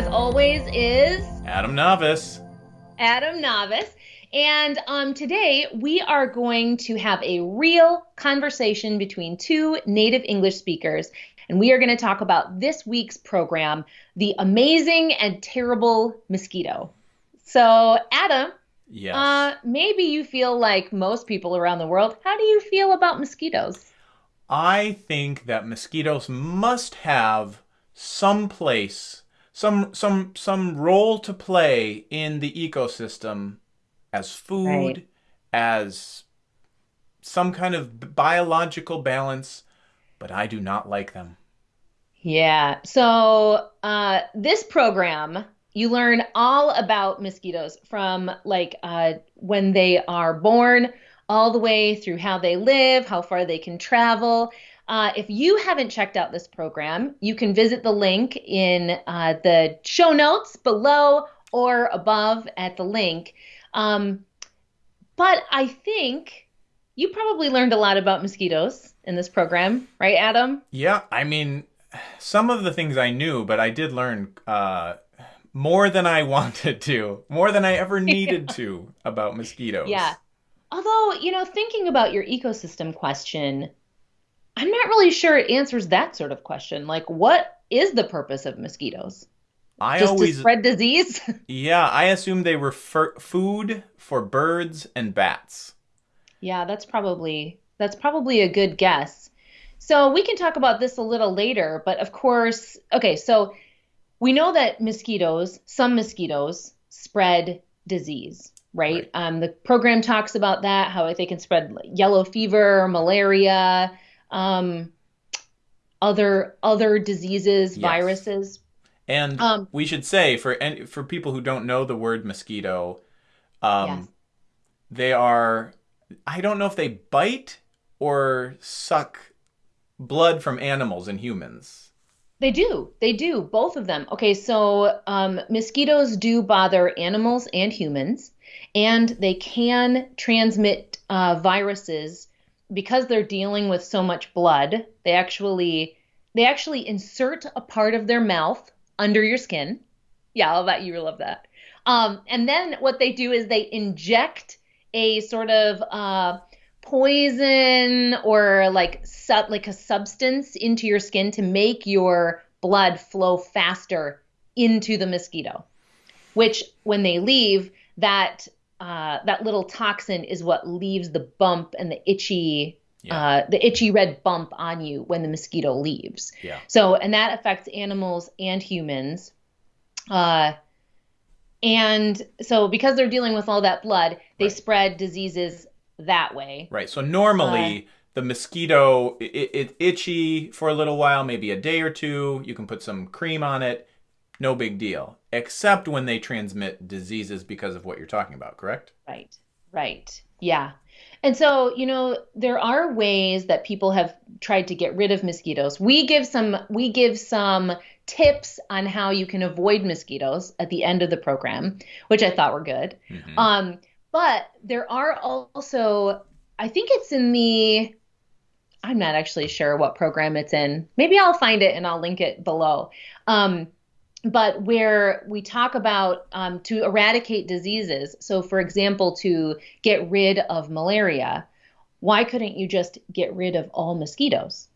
as always, is Adam Navis. Adam Navis. And um, today we are going to have a real conversation between two native English speakers. And we are going to talk about this week's program, The Amazing and Terrible Mosquito. So, Adam, Yes. uh, maybe you feel like most people around the world. How do you feel about mosquitoes? I think that mosquitoes must have some place, some some some role to play in the ecosystem as food, Right. as some kind of biological balance, but I do not like them. Yeah. So, uh, this program, you learn all about mosquitoes from like uh, when they are born all the way through how they live, how far they can travel. Uh, if you haven't checked out this program, you can visit the link in uh, the show notes below or above at the link. Um, but I think you probably learned a lot about mosquitoes in this program, right, Adam? Yeah, I mean, some of the things I knew, but I did learn uh, more than I wanted to, more than I ever needed to about mosquitoes. Yeah. Although, you know, thinking about your ecosystem question, I'm not really sure it answers that sort of question. Like, what is the purpose of mosquitoes? I Just always, to spread disease? yeah, I assumed they were fur- food for birds and bats. yeah, that's probably that's probably a good guess. So we can talk about this a little later, but of course, okay, so we know that mosquitoes, some mosquitoes, spread disease, right? Right. Um, the program talks about that, how they can spread yellow fever, malaria, um, other other diseases, Yes. viruses. And Um, we should say for any, for people who don't know the word mosquito, um, Yes. they are. I don't know if they bite or suck blood from animals and humans. They do. They do. Both of them. Okay, so um, mosquitoes do bother animals and humans, and they can transmit uh, viruses because they're dealing with so much blood. They actually they actually insert a part of their mouth under your skin. Yeah, I'll bet you love that. Um, and then what they do is they inject a sort of uh, poison or like sub like a substance into your skin to make your blood flow faster into the mosquito. Which when they leave, that uh, that little toxin is what leaves the bump and the itchy Yeah. uh, the itchy red bump on you when the mosquito leaves. Yeah. So, and that affects animals and humans. Uh, and so, because they're dealing with all that blood, they Right. spread diseases that way. Right. So normally the mosquito it, it itchy for a little while, maybe a day or two. You can put some cream on it. No big deal. Except when they transmit diseases because of what you're talking about, correct? Right, right. Yeah. And so, you know, there are ways that people have tried to get rid of mosquitoes. We give some we give some tips on how you can avoid mosquitoes at the end of the program, which I thought were good. Mhm. Um, but there are also, I think it's in the, I'm not actually sure what program it's in. Maybe I'll find it and I'll link it below. Um, but where we talk about um, to eradicate diseases. So, for example, to get rid of malaria, why couldn't you just get rid of all mosquitoes?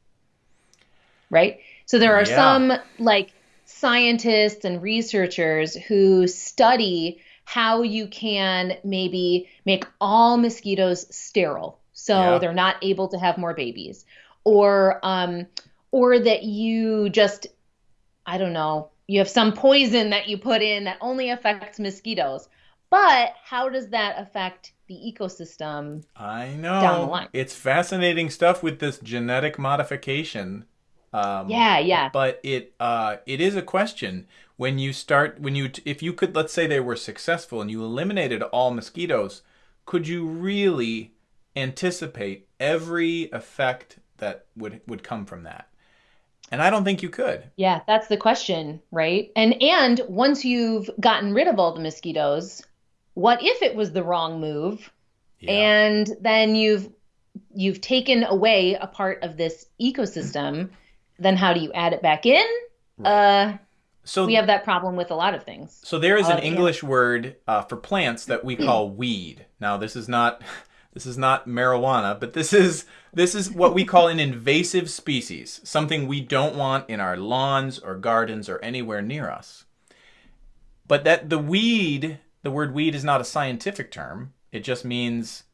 Right? So, there are Yeah. some like scientists and researchers who study how you can maybe make all mosquitoes sterile so Yeah. they're not able to have more babies or um or that you just I don't know, you have some poison that you put in that only affects mosquitoes. But how does that affect the ecosystem? I know. Down the line. It's fascinating stuff with this genetic modification. Um, Yeah, yeah. But it uh, it is a question when you start when you if you could let's say they were successful and you eliminated all mosquitoes, could you really anticipate every effect that would would come from that? And I don't think you could. Yeah, that's the question, right? And and once you've gotten rid of all the mosquitoes, what if it was the wrong move? Yeah. And then you've you've taken away a part of this ecosystem, then how do you add it back in? Uh So We have that problem with a lot of things. So there is Uh, an yeah. English word uh, for plants that we call weed. Now this is not this is not marijuana, but this is this is what we call an invasive species, something we don't want in our lawns or gardens or anywhere near us. But that the weed, the word weed is not a scientific term. It just means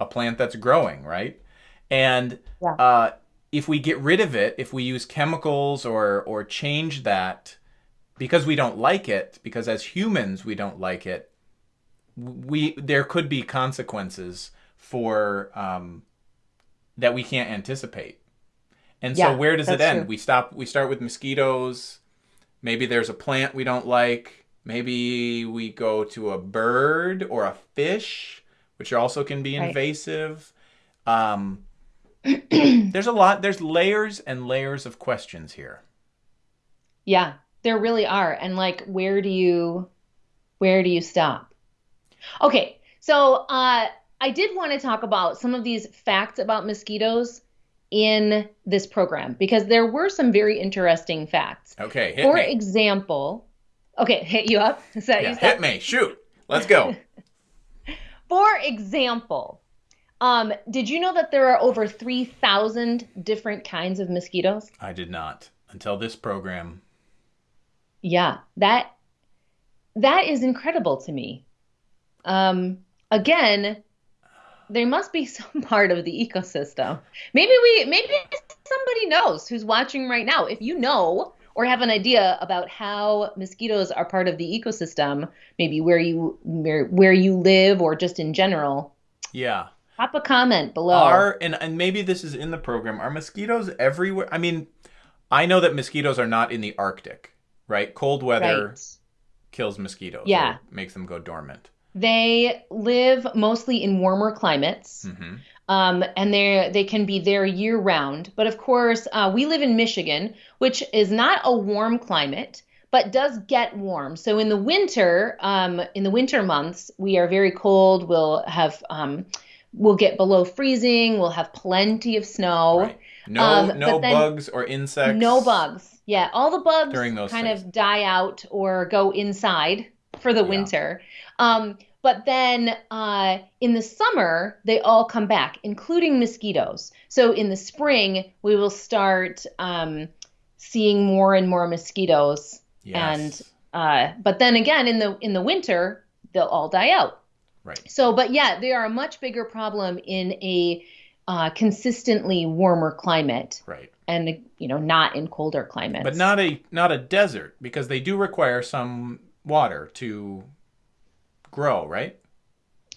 a plant that's growing, right? And Yeah. uh, if we get rid of it, if we use chemicals or or change that because we don't like it, because as humans we don't like it, we there could be consequences for um, that we can't anticipate. And so Yeah, where does it end? true. We stop. We start with mosquitoes. Maybe there's a plant we don't like. Maybe we go to a bird or a fish, which also can be Right. invasive. Um, there's a lot. There's layers and layers of questions here. Yeah, there really are. And like, where do you where do you stop? Okay, so uh, I did want to talk about some of these facts about mosquitoes in this program because there were some very interesting facts. Okay, hit For me. example, okay, hit you up. Is that Yeah, you hit me. Shoot. Let's go. For example, um, did you know that there are over 3,000 different kinds of mosquitoes? I did not until this program. Yeah, that that is incredible to me. Um, again, there must be some part of the ecosystem. Maybe we, maybe somebody knows who's watching right now. If you know or have an idea about how mosquitoes are part of the ecosystem, maybe where you where, where you live or just in general, Yeah. pop a comment below. Are and and maybe this is in the program. Are mosquitoes everywhere? I mean, I know that mosquitoes are not in the Arctic, right? Cold weather Right. kills mosquitoes. Yeah. makes them go dormant. They live mostly in warmer climates. hmm Um, and they they can be there year round. But of course, uh, we live in Michigan, which is not a warm climate, but does get warm. So in the winter, um, in the winter months, we are very cold. We'll have um, we'll get below freezing. We'll have plenty of snow. Right. No, Um, no bugs or insects. No bugs. Yeah, all the bugs During those kind phases. of die out or go inside for the Yeah. winter. Um, but then uh, in the summer, they all come back, including mosquitoes. So in the spring, we will start um, seeing more and more mosquitoes. Yes. Uh, but then again, in the in the winter, they'll all die out. right. So, but yeah, they are a much bigger problem in a uh, consistently warmer climate Right. and you know not in colder climates But not a not a desert because they do require some water to grow, right?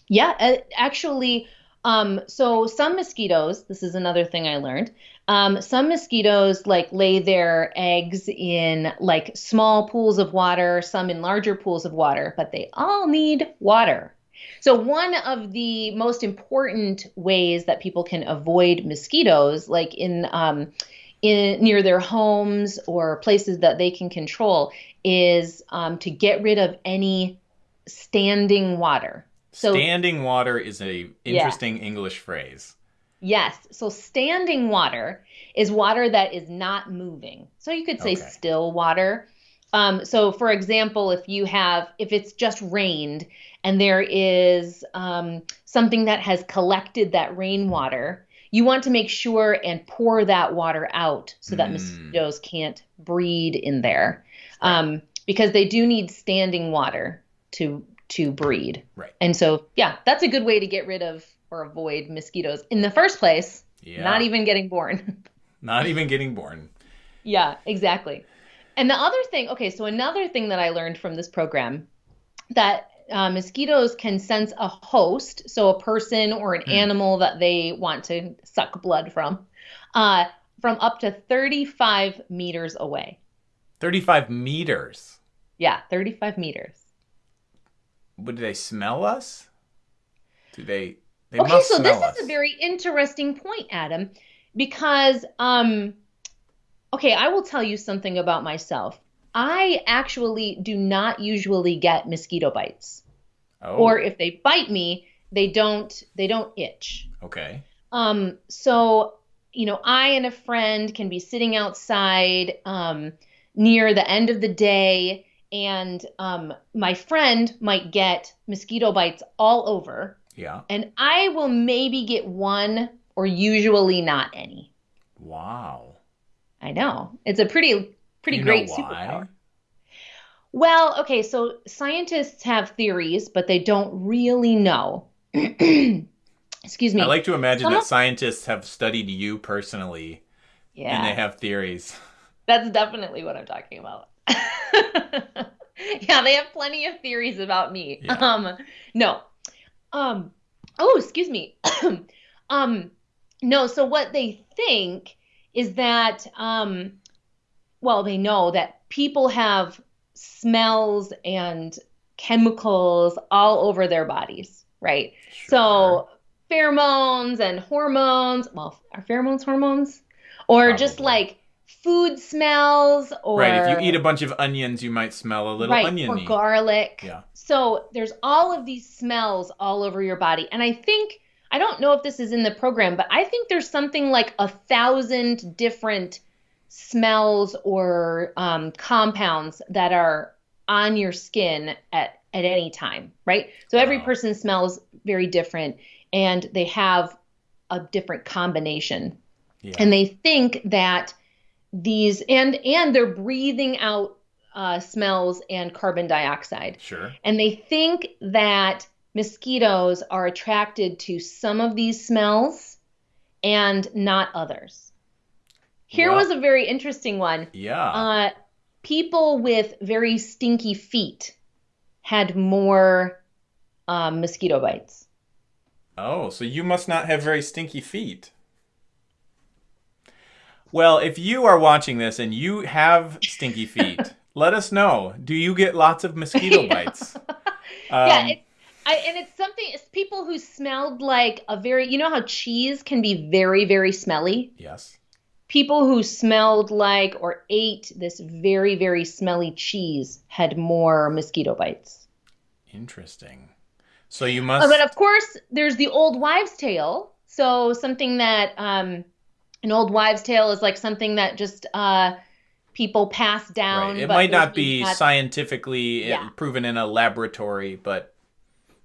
yeah actually um so some mosquitoes this is another thing i learned um some mosquitoes like lay their eggs in like small pools of water some in larger pools of water but they all need water so one of the most important ways that people can avoid mosquitoes like in um in near their homes or places that they can control is um, to get rid of any standing water. So Standing water is a interesting English phrase. yes, so standing water is water that is not moving. So you could say Okay. still water. Um, so for example, if you have if it's just rained and there is um, something that has collected that rainwater, you want to make sure and pour that water out so that Mm. mosquitoes can't breed in there. Um, because they do need standing water to to breed. Right. And so, yeah, that's a good way to get rid of or avoid mosquitoes in the first place, Yeah. not even getting born. Not even getting born. yeah, exactly. And the other thing, okay, so another thing that I learned from this program that uh, mosquitoes can sense a host, so a person or an Hmm. animal that they want to suck blood from, uh, from up to 35 meters away. 35 meters. Yeah, 35 meters. Would they smell us? Do they they okay, so this us. is a very interesting point, Adam, because um okay, I will tell you something about myself. I actually do not usually get mosquito bites. oh, Or if they bite me, they don't they don't itch. okay. Um so, you know, I and a friend can be sitting outside um near the end of the day, and um, my friend might get mosquito bites all over, Yeah. and I will maybe get one or usually not any. Wow. I know. It's a pretty pretty you great superpower. Well, okay, so scientists have theories, but they don't really know. Excuse me. I like to imagine Some that of- scientists have studied you personally yeah. and they have theories. That's definitely what I'm talking about. yeah, they have plenty of theories about me. Yeah. Um, no. Um, oh, excuse me. um, no, so what they think is that, um, well, they know that people have smells and chemicals all over their bodies, right? So pheromones and hormones. Well, are pheromones hormones? Or just like food smells or right, if you eat a bunch of onions, you might smell a little right, oniony. or garlic. Yeah. So there's all of these smells all over your body. And I think I don't know if this is in the program, but I think there's something like a thousand different smells or um, compounds that are on your skin at at any time, right? So every Wow. person smells very different, and they have a different combination yeah. and they think that these and and they're breathing out uh, smells and carbon dioxide sure. and they think that mosquitoes are attracted to some of these smells and not others here Well- was a very interesting one Yeah. uh, people with very stinky feet had more um, mosquito bites Oh, so you must not have very stinky feet. Well, if you are watching this and you have stinky feet, let us know. Do you get lots of mosquito bites? yeah, Um, it's, I, and it's something. It's people who smelled like a very. You know how cheese can be very, very smelly. yes. People who smelled like or ate this very, very smelly cheese had more mosquito bites. Interesting. So you Uh, must. but of course, there's the old wives' tale. So something that um, an old wives' tale is like something that just uh, people pass down. right. It might not be scientifically uh, Yeah. proven in a laboratory, but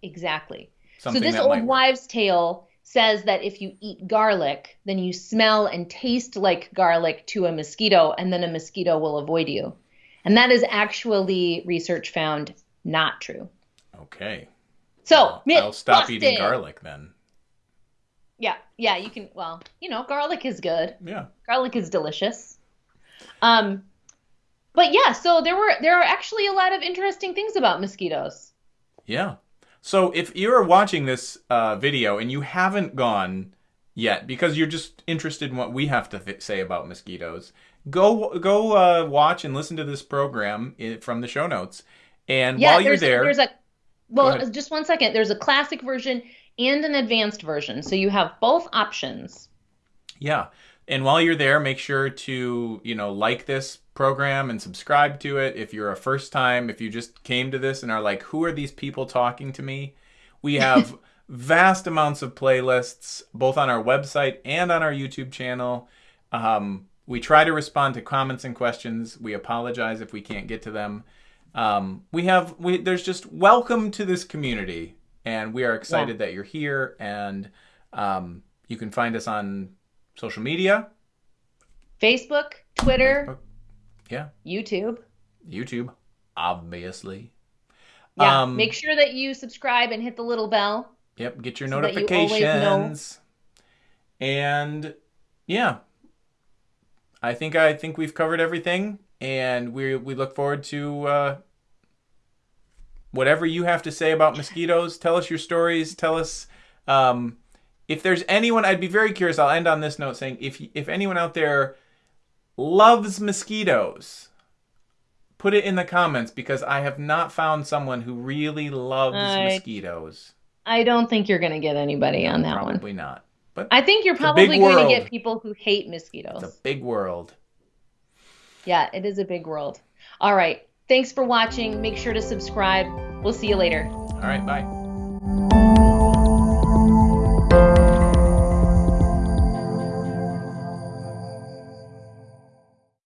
exactly. something so this old wives' tale says that if you eat garlic, then you smell and taste like garlic to a mosquito, and then a mosquito will avoid you. And that is actually research found not true. Okay. So myth I'll stop eating garlic then. Yeah, yeah, you can. Well, you know, garlic is good. Yeah. Garlic is delicious. Um, but yeah, so there were there are actually a lot of interesting things about mosquitoes. Yeah. So if you're watching this uh, video and you haven't gone yet because you're just interested in what we have to th- say about mosquitoes, go go uh, watch and listen to this program i from the show notes. And Yeah, while you're there, there's a well, just one second. There's a classic version and an advanced version, so you have both options. yeah. And while you're there, make sure to, you know, like this program and subscribe to it. If you're a first time, if you just came to this and are like, who are these people talking to me? We have vast amounts of playlists, both on our website and on our YouTube channel. Um, we try to respond to comments and questions. We apologize if we can't get to them. Um, we have, we, there's just welcome to this community. And we are excited that you're here. And um, you can find us on social media, Facebook, Twitter, Facebook, yeah, YouTube. YouTube, obviously. Yeah, Um, make sure that you subscribe and hit the little bell. Yep, get your so that you notifications. And yeah. I think I think we've covered everything and we we look forward to uh whatever you have to say about mosquitoes. Tell us your stories, tell us um if there's anyone I'd be very curious. I'll end on this note saying if if anyone out there loves mosquitoes, put it in the comments because I have not found someone who really loves I- mosquitoes. I don't think you're going to get anybody on that one. Probably not. But I think you're probably going to get people who hate mosquitoes. it's a big world. Yeah, it is a big world. All right. Thanks for watching. Make sure to subscribe. We'll see you later. All right, bye.